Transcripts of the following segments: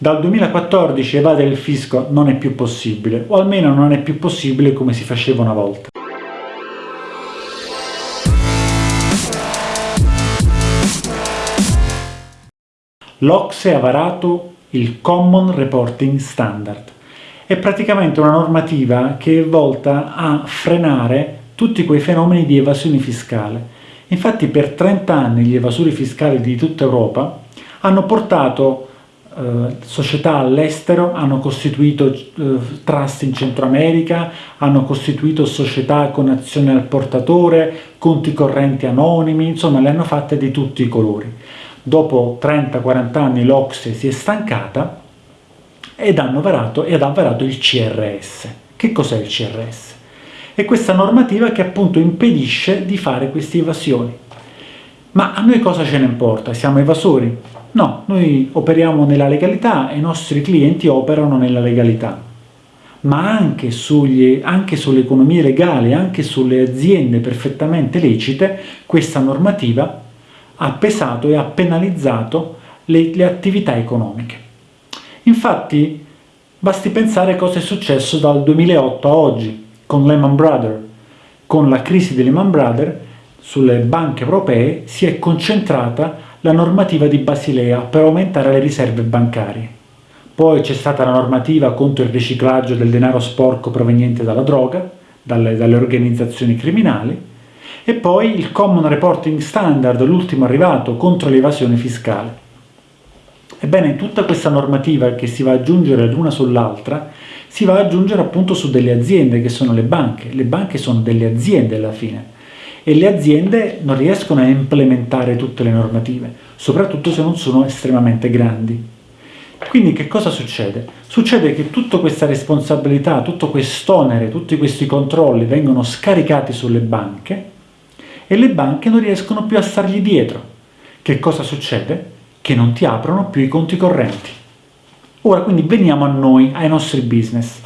Dal 2014 evadere il fisco non è più possibile, o almeno non è più possibile come si faceva una volta. L'Ocse ha varato il Common Reporting Standard. È praticamente una normativa che è volta a frenare tutti quei fenomeni di evasione fiscale. Infatti per 30 anni gli evasori fiscali di tutta Europa hanno portato eh, società all'estero, hanno costituito eh, trust in Centro America, hanno costituito società con azioni al portatore, conti correnti anonimi, insomma le hanno fatte di tutti i colori. Dopo 30-40 anni l'Ocse si è stancata ed, hanno varato, ed ha varato il CRS. Che cos'è il CRS? È questa normativa che appunto impedisce di fare queste evasioni. Ma a noi cosa ce ne importa? Siamo evasori? No, noi operiamo nella legalità e i nostri clienti operano nella legalità. Ma anche, sugli, anche sulle economie legali, anche sulle aziende perfettamente lecite, questa normativa ha pesato e ha penalizzato le, le attività economiche. Infatti, basti pensare cosa è successo dal 2008 a oggi con Lehman Brothers. Con la crisi di Lehman Brothers sulle banche europee si è concentrata la normativa di Basilea per aumentare le riserve bancarie. Poi c'è stata la normativa contro il riciclaggio del denaro sporco proveniente dalla droga, dalle, dalle organizzazioni criminali, e poi il Common Reporting Standard, l'ultimo arrivato, contro l'evasione fiscale. Ebbene, tutta questa normativa che si va ad aggiungere ad una sull'altra si va ad aggiungere appunto su delle aziende che sono le banche. Le banche sono delle aziende alla fine e le aziende non riescono a implementare tutte le normative, soprattutto se non sono estremamente grandi. Quindi che cosa succede? Succede che tutta questa responsabilità, tutto quest'onere, tutti questi controlli vengono scaricati sulle banche e le banche non riescono più a stargli dietro. Che cosa succede? Che non ti aprono più i conti correnti. Ora quindi veniamo a noi, ai nostri business.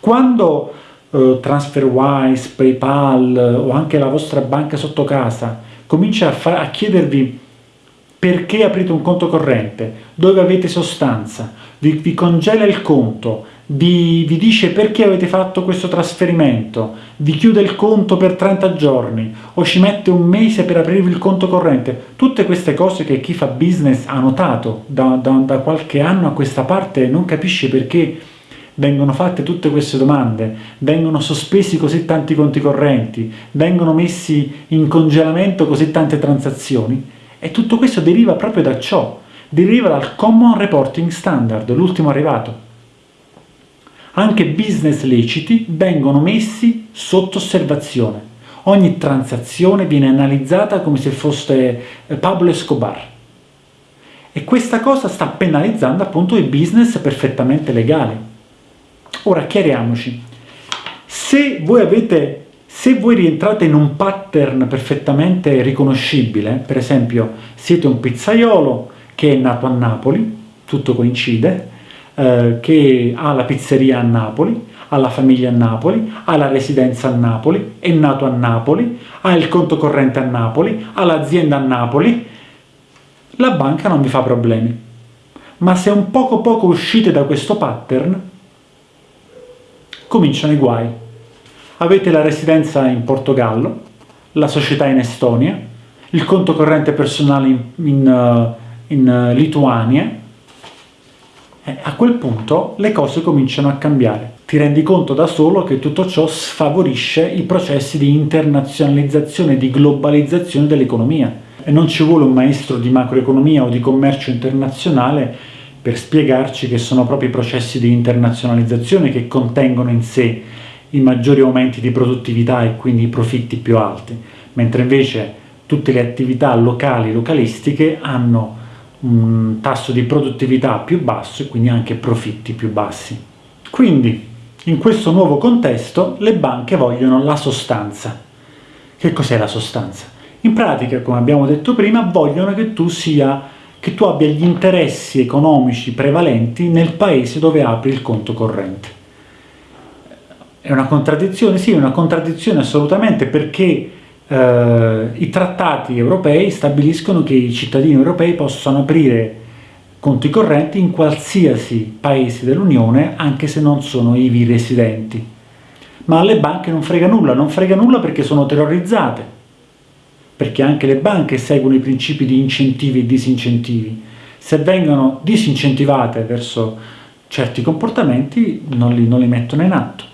Quando eh, TransferWise, PayPal eh, o anche la vostra banca sotto casa comincia a, a chiedervi perché aprite un conto corrente, dove avete sostanza, vi, vi congela il conto, vi, vi, dice perché avete fatto questo trasferimento, vi chiude il conto per 30 giorni o ci mette un mese per aprirvi il conto corrente, tutte queste cose che chi fa business ha notato da, da, da qualche anno a questa parte non capisce perché vengono fatte tutte queste domande, vengono sospesi così tanti conti correnti, vengono messi in congelamento così tante transazioni, e tutto questo deriva proprio da ciò, deriva dal Common Reporting Standard, l'ultimo arrivato. Anche business leciti vengono messi sotto osservazione. Ogni transazione viene analizzata come se fosse eh, Pablo Escobar. E questa cosa sta penalizzando appunto i business perfettamente legali. Ora chiariamoci, se voi avete se voi rientrate in un pattern perfettamente riconoscibile, per esempio siete un pizzaiolo che è nato a Napoli, tutto coincide, eh, che ha la pizzeria a Napoli, ha la famiglia a Napoli, ha la residenza a Napoli, è nato a Napoli, ha il conto corrente a Napoli, ha l'azienda a Napoli, la banca non vi fa problemi. Ma se un poco poco uscite da questo pattern, cominciano i guai. Avete la residenza in Portogallo, la società in Estonia, il conto corrente personale in, in, uh, in uh, Lituania, e a quel punto le cose cominciano a cambiare. Ti rendi conto da solo che tutto ciò sfavorisce i processi di internazionalizzazione di globalizzazione dell'economia. E non ci vuole un maestro di macroeconomia o di commercio internazionale per spiegarci che sono proprio i processi di internazionalizzazione che contengono in sé i maggiori aumenti di produttività e quindi i profitti più alti, mentre invece tutte le attività locali, localistiche hanno un tasso di produttività più basso e quindi anche profitti più bassi. Quindi, in questo nuovo contesto, le banche vogliono la sostanza. Che cos'è la sostanza? In pratica, come abbiamo detto prima, vogliono che tu sia che tu abbia gli interessi economici prevalenti nel paese dove apri il conto corrente. È una contraddizione? Sì, è una contraddizione assolutamente perché eh, i trattati europei stabiliscono che i cittadini europei possono aprire conti correnti in qualsiasi paese dell'Unione, anche se non sono ivi residenti. Ma alle banche non frega nulla, non frega nulla perché sono terrorizzate, perché anche le banche seguono i principi di incentivi e disincentivi. Se vengono disincentivate verso certi comportamenti, non li, non li mettono in atto.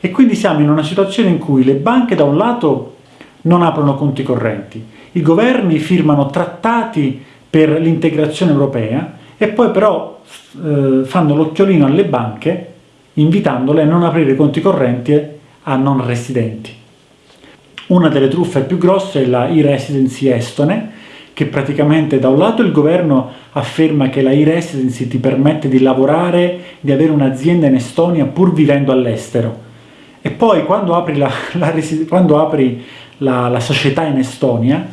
E quindi siamo in una situazione in cui le banche da un lato non aprono conti correnti, i governi firmano trattati per l'integrazione europea e poi però eh, fanno l'occhiolino alle banche invitandole a non aprire conti correnti a non residenti. Una delle truffe più grosse è la e-residency estone, che praticamente da un lato il governo afferma che la e-residency ti permette di lavorare, di avere un'azienda in Estonia pur vivendo all'estero, e poi quando apri la, la, quando apri la, la società in Estonia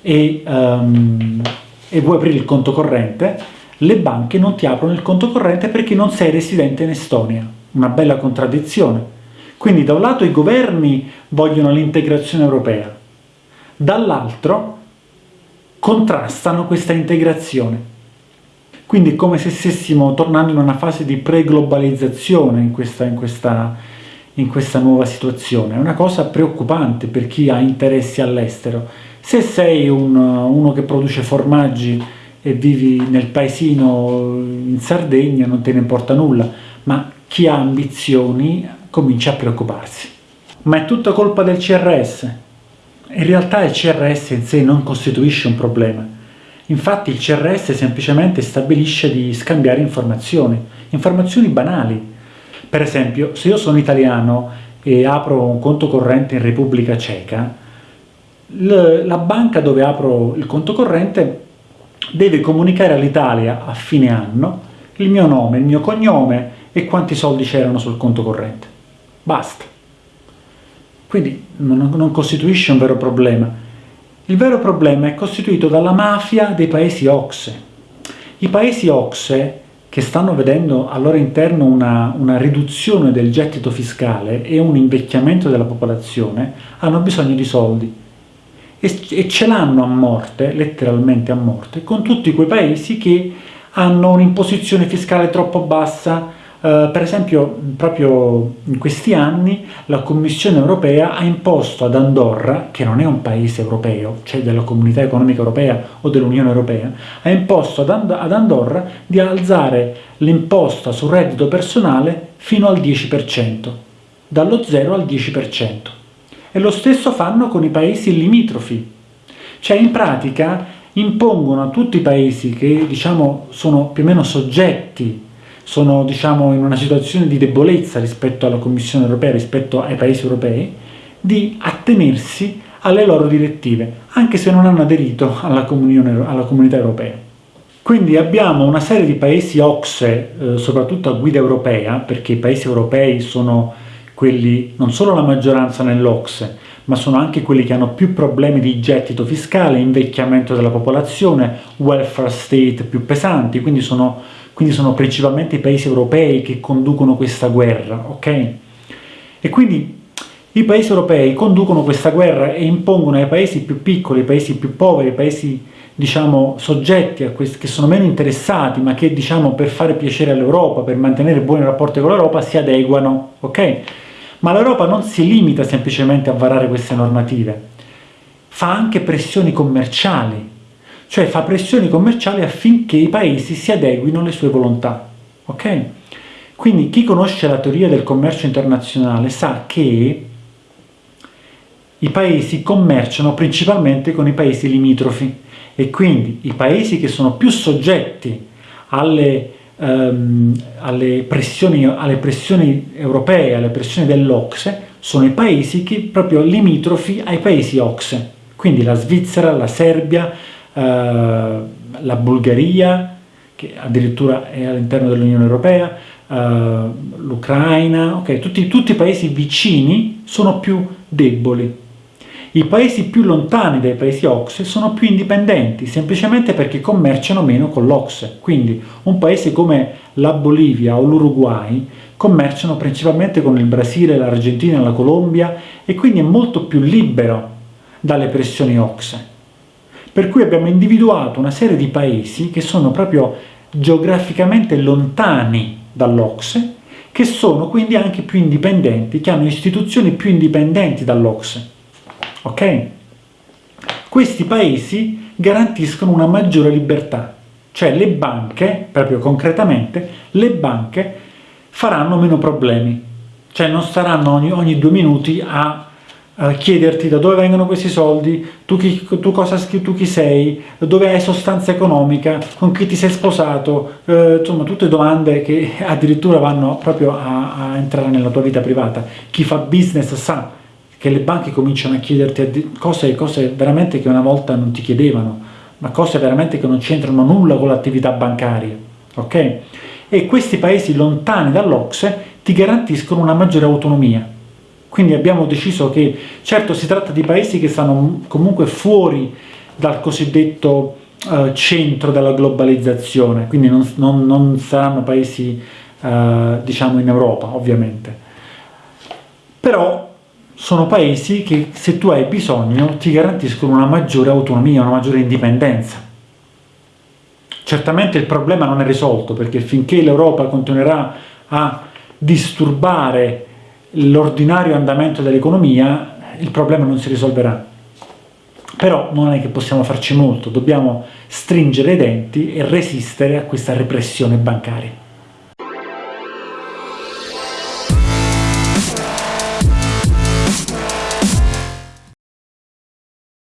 e, um, e vuoi aprire il conto corrente, le banche non ti aprono il conto corrente perché non sei residente in Estonia. Una bella contraddizione. Quindi da un lato i governi vogliono l'integrazione europea, dall'altro contrastano questa integrazione. Quindi è come se stessimo tornando in una fase di pre-globalizzazione in questa, in, in questa nuova situazione. È una cosa preoccupante per chi ha interessi all'estero. Se sei un, uno che produce formaggi e vivi nel paesino in Sardegna non te ne importa nulla, ma chi ha ambizioni comincia a preoccuparsi. Ma è tutta colpa del CRS? In realtà il CRS in sé non costituisce un problema. Infatti il CRS semplicemente stabilisce di scambiare informazioni, informazioni banali. Per esempio, se io sono italiano e apro un conto corrente in Repubblica Ceca, la banca dove apro il conto corrente deve comunicare all'Italia a fine anno il mio nome, il mio cognome e quanti soldi c'erano sul conto corrente. Basta. Quindi non, non costituisce un vero problema. Il vero problema è costituito dalla mafia dei paesi OXE. I paesi OXE, che stanno vedendo al loro interno una, una riduzione del gettito fiscale e un invecchiamento della popolazione, hanno bisogno di soldi e ce l'hanno a morte, letteralmente a morte, con tutti quei paesi che hanno un'imposizione fiscale troppo bassa, Uh, per esempio, proprio in questi anni la Commissione europea ha imposto ad Andorra, che non è un paese europeo, cioè della Comunità Economica Europea o dell'Unione Europea, ha imposto ad, And ad Andorra di alzare l'imposta sul reddito personale fino al 10%, dallo 0 al 10%. E lo stesso fanno con i paesi limitrofi. Cioè in pratica impongono a tutti i paesi che diciamo sono più o meno soggetti, sono diciamo in una situazione di debolezza rispetto alla Commissione europea, rispetto ai paesi europei, di attenersi alle loro direttive, anche se non hanno aderito alla, alla comunità europea. Quindi abbiamo una serie di paesi OXE, eh, soprattutto a guida europea, perché i paesi europei sono quelli, non solo la maggioranza nell'Ocse, ma sono anche quelli che hanno più problemi di gettito fiscale, invecchiamento della popolazione, welfare state più pesanti, quindi sono, quindi sono principalmente i paesi europei che conducono questa guerra, ok? E quindi i paesi europei conducono questa guerra e impongono ai paesi più piccoli, ai paesi più poveri, ai paesi diciamo soggetti a questi, che sono meno interessati, ma che diciamo per fare piacere all'Europa, per mantenere buoni rapporti con l'Europa, si adeguano, ok? Ma l'Europa non si limita semplicemente a varare queste normative, fa anche pressioni commerciali, cioè fa pressioni commerciali affinché i paesi si adeguino alle sue volontà. Ok? Quindi chi conosce la teoria del commercio internazionale sa che i paesi commerciano principalmente con i paesi limitrofi e quindi i paesi che sono più soggetti alle ehm, alle, pressioni, alle, pressioni, europee, alle pressioni dell'Ocse, sono i paesi che proprio limitrofi ai paesi Ocse, quindi la Svizzera, la Serbia, eh, la Bulgaria, che addirittura è all'interno dell'Unione Europea, eh, l'Ucraina, okay, tutti, tutti i paesi vicini sono più deboli i paesi più lontani dai paesi OXE sono più indipendenti, semplicemente perché commerciano meno con l'OXE. Quindi un paese come la Bolivia o l'Uruguay commerciano principalmente con il Brasile, l'Argentina, la Colombia e quindi è molto più libero dalle pressioni OXE. Per cui abbiamo individuato una serie di paesi che sono proprio geograficamente lontani dall'Ocse, che sono quindi anche più indipendenti, che hanno istituzioni più indipendenti dall'Ocse. Ok? Questi paesi garantiscono una maggiore libertà, cioè le banche, proprio concretamente, le banche faranno meno problemi, cioè non staranno ogni, ogni due minuti a chiederti da dove vengono questi soldi, tu chi, tu cosa, tu chi sei, dove hai sostanza economica, con chi ti sei sposato, eh, insomma tutte domande che addirittura vanno proprio a, a, entrare nella tua vita privata. Chi fa business sa che le banche cominciano a chiederti cose, cose veramente che una volta non ti chiedevano, ma cose veramente che non c'entrano nulla con l'attività bancaria, ok? E questi paesi lontani dall'Ocse ti garantiscono una maggiore autonomia, quindi abbiamo deciso che, certo si tratta di paesi che stanno comunque fuori dal cosiddetto uh, centro della globalizzazione, quindi non, non, non saranno paesi uh, diciamo in Europa ovviamente, però sono paesi che se tu hai bisogno ti garantiscono una maggiore autonomia, una maggiore indipendenza. Certamente il problema non è risolto perché finché l'Europa continuerà a disturbare l'ordinario andamento dell'economia, il problema non si risolverà. Però non è che possiamo farci molto, dobbiamo stringere i denti e resistere a questa repressione bancaria.